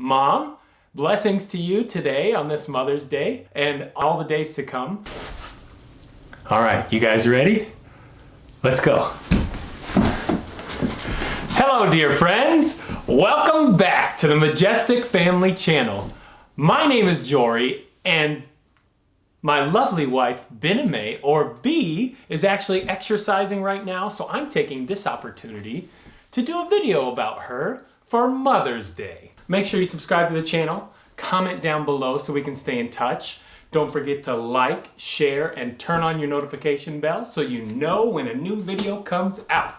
Mom, blessings to you today on this Mother's Day and all the days to come. All right, you guys ready? Let's go. Hello, dear friends. Welcome back to the Majestic Family Channel. My name is Jory, and my lovely wife, Biname, or B, is actually exercising right now, so I'm taking this opportunity to do a video about her for Mother's Day. Make sure you subscribe to the channel, comment down below so we can stay in touch. Don't forget to like, share, and turn on your notification bell so you know when a new video comes out.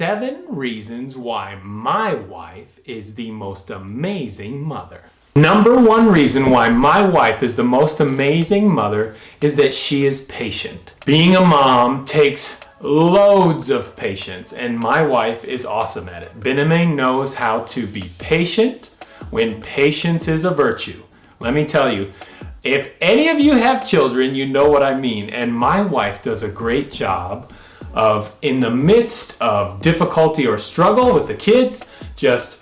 Seven reasons why my wife is the most amazing mother. Number one reason why my wife is the most amazing mother is that she is patient. Being a mom takes loads of patience and my wife is awesome at it. Bename knows how to be patient when patience is a virtue. Let me tell you, if any of you have children, you know what I mean. And my wife does a great job of, in the midst of difficulty or struggle with the kids, just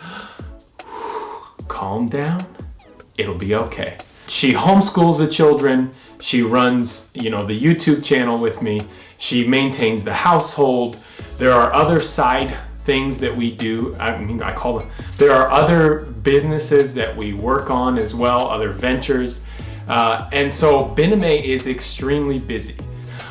calm down, it'll be okay. She homeschools the children, she runs, you know, the YouTube channel with me, she maintains the household. There are other side things that we do. I mean, I call them, there are other businesses that we work on as well, other ventures. Uh, and so Bename is extremely busy.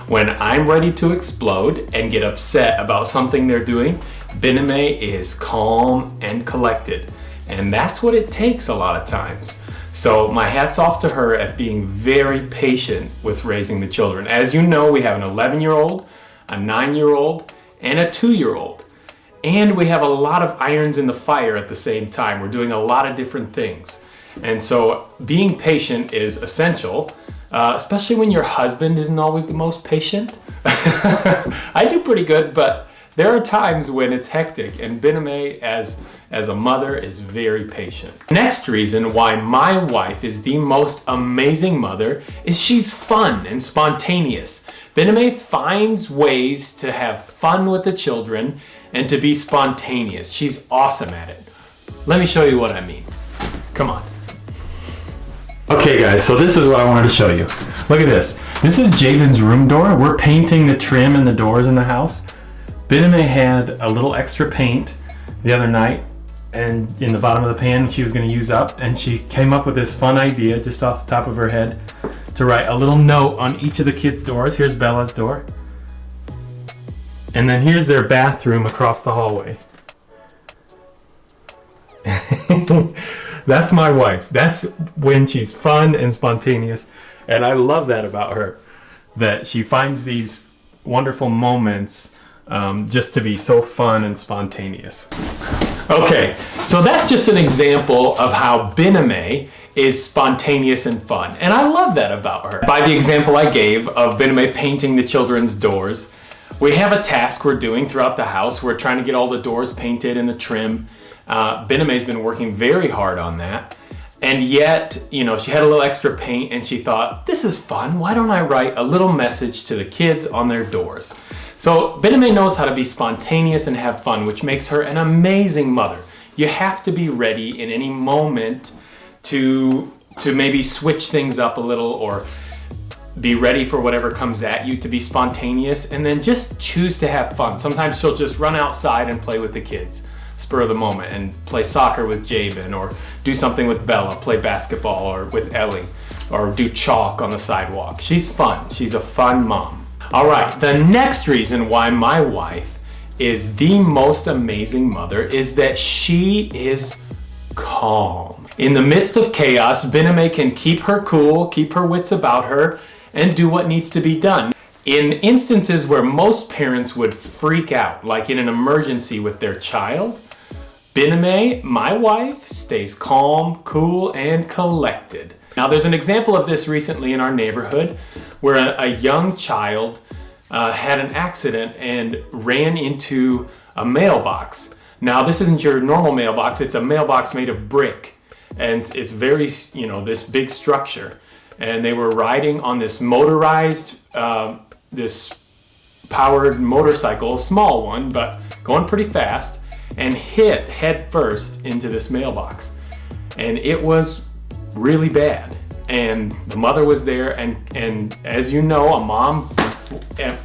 When I'm ready to explode and get upset about something they're doing, Bename is calm and collected. And that's what it takes a lot of times. So my hat's off to her at being very patient with raising the children. As you know, we have an 11 year old, a nine year old, and a two year old. And we have a lot of irons in the fire at the same time. We're doing a lot of different things. And so being patient is essential uh, especially when your husband isn't always the most patient. I do pretty good, but there are times when it's hectic and Bename as, as a mother is very patient. Next reason why my wife is the most amazing mother is she's fun and spontaneous. Bename finds ways to have fun with the children and to be spontaneous. She's awesome at it. Let me show you what I mean. Come on. Okay guys, so this is what I wanted to show you. Look at this. This is Jaden's room door. We're painting the trim and the doors in the house. Bename had a little extra paint the other night and in the bottom of the pan she was going to use up and she came up with this fun idea just off the top of her head to write a little note on each of the kids doors. Here's Bella's door. And then here's their bathroom across the hallway. That's my wife. That's when she's fun and spontaneous. And I love that about her, that she finds these wonderful moments um, just to be so fun and spontaneous. Okay, so that's just an example of how Bename is spontaneous and fun. And I love that about her. By the example I gave of Bename painting the children's doors, we have a task we're doing throughout the house. We're trying to get all the doors painted and the trim. Uh, Bename's been working very hard on that. And yet, you know, she had a little extra paint and she thought, this is fun. Why don't I write a little message to the kids on their doors? So Bename knows how to be spontaneous and have fun, which makes her an amazing mother. You have to be ready in any moment to, to maybe switch things up a little or be ready for whatever comes at you to be spontaneous and then just choose to have fun. Sometimes she'll just run outside and play with the kids spur of the moment and play soccer with Jabin or do something with Bella, play basketball or with Ellie or do chalk on the sidewalk. She's fun. She's a fun mom. All right, the next reason why my wife is the most amazing mother is that she is calm. In the midst of chaos, Bename can keep her cool, keep her wits about her, and do what needs to be done. In instances where most parents would freak out, like in an emergency with their child, Bename, my wife, stays calm, cool, and collected. Now there's an example of this recently in our neighborhood where a, a young child uh, had an accident and ran into a mailbox. Now this isn't your normal mailbox, it's a mailbox made of brick. And it's very, you know, this big structure. And they were riding on this motorized, uh, this powered motorcycle, a small one, but going pretty fast, and hit head first into this mailbox. And it was really bad. And the mother was there, and, and as you know, a mom,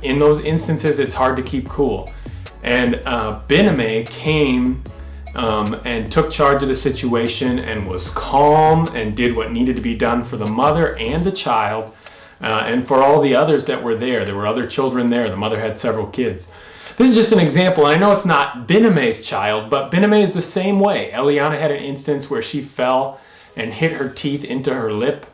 in those instances, it's hard to keep cool. And uh, Bename came um, and took charge of the situation and was calm and did what needed to be done for the mother and the child uh, and for all the others that were there. There were other children there. The mother had several kids. This is just an example. I know it's not Bename's child, but Bename is the same way. Eliana had an instance where she fell and hit her teeth into her lip.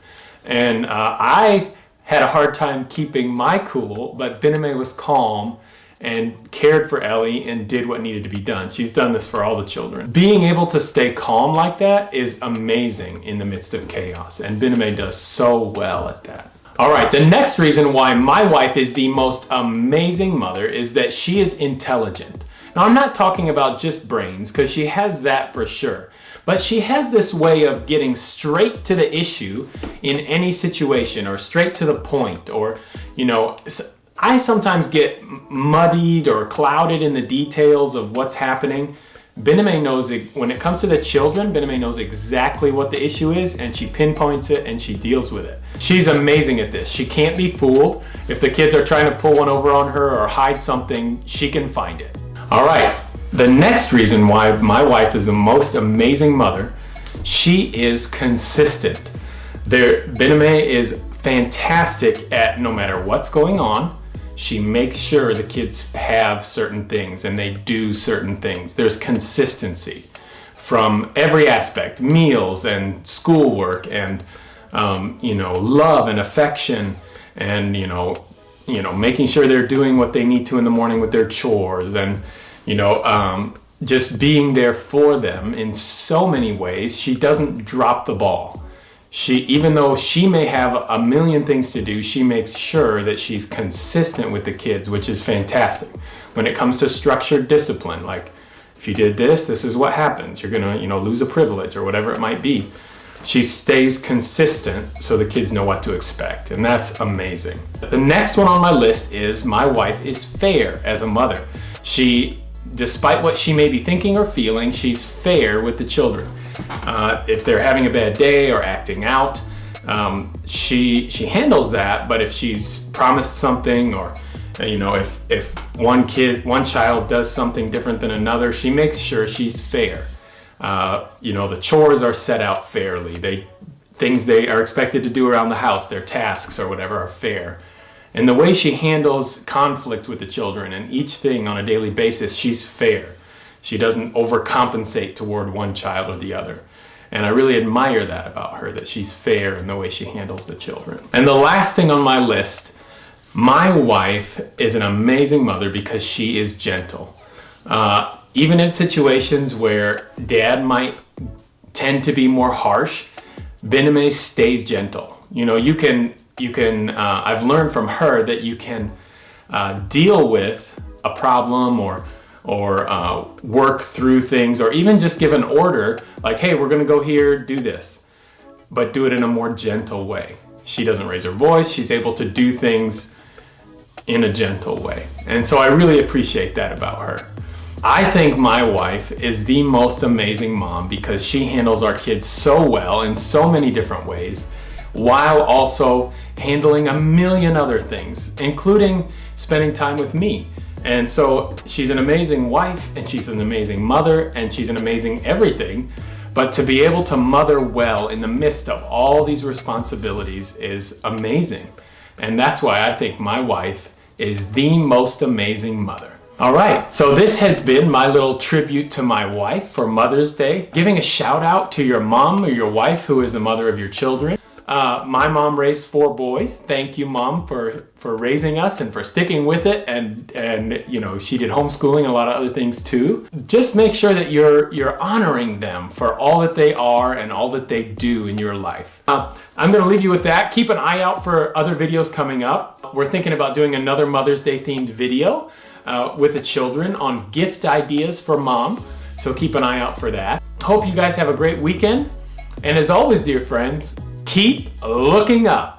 And uh, I had a hard time keeping my cool, but Bename was calm and cared for Ellie and did what needed to be done. She's done this for all the children. Being able to stay calm like that is amazing in the midst of chaos, and Bename does so well at that. All right, the next reason why my wife is the most amazing mother is that she is intelligent. Now, I'm not talking about just brains, because she has that for sure. But she has this way of getting straight to the issue in any situation, or straight to the point, or, you know, I sometimes get muddied or clouded in the details of what's happening. Bename knows, it, when it comes to the children, Bename knows exactly what the issue is and she pinpoints it and she deals with it. She's amazing at this. She can't be fooled. If the kids are trying to pull one over on her or hide something, she can find it. All right, the next reason why my wife is the most amazing mother, she is consistent. There, Bename is fantastic at no matter what's going on, she makes sure the kids have certain things and they do certain things. There's consistency from every aspect, meals and schoolwork and, um, you know, love and affection and, you know, you know, making sure they're doing what they need to in the morning with their chores and, you know, um, just being there for them in so many ways. She doesn't drop the ball she even though she may have a million things to do she makes sure that she's consistent with the kids which is fantastic. When it comes to structured discipline like if you did this this is what happens. You're gonna you know lose a privilege or whatever it might be. She stays consistent so the kids know what to expect and that's amazing. The next one on my list is my wife is fair as a mother. She despite what she may be thinking or feeling she's fair with the children uh, if they're having a bad day or acting out, um, she she handles that. But if she's promised something or uh, you know if if one kid one child does something different than another, she makes sure she's fair. Uh, you know the chores are set out fairly. They things they are expected to do around the house, their tasks or whatever are fair. And the way she handles conflict with the children and each thing on a daily basis, she's fair. She doesn't overcompensate toward one child or the other. And I really admire that about her, that she's fair in the way she handles the children. And the last thing on my list, my wife is an amazing mother because she is gentle. Uh, even in situations where dad might tend to be more harsh, Bename stays gentle. You know, you can, you can, uh, I've learned from her that you can uh, deal with a problem or or uh, work through things or even just give an order like, hey, we're gonna go here, do this, but do it in a more gentle way. She doesn't raise her voice. She's able to do things in a gentle way. And so I really appreciate that about her. I think my wife is the most amazing mom because she handles our kids so well in so many different ways while also handling a million other things, including spending time with me. And so she's an amazing wife and she's an amazing mother and she's an amazing everything. But to be able to mother well in the midst of all these responsibilities is amazing. And that's why I think my wife is the most amazing mother. All right, so this has been my little tribute to my wife for Mother's Day. Giving a shout out to your mom or your wife who is the mother of your children. Uh, my mom raised four boys. Thank you, mom, for for raising us and for sticking with it. And and you know she did homeschooling and a lot of other things too. Just make sure that you're you're honoring them for all that they are and all that they do in your life. Uh, I'm to leave you with that. Keep an eye out for other videos coming up. We're thinking about doing another Mother's Day themed video uh, with the children on gift ideas for mom. So keep an eye out for that. Hope you guys have a great weekend. And as always, dear friends, keep looking up.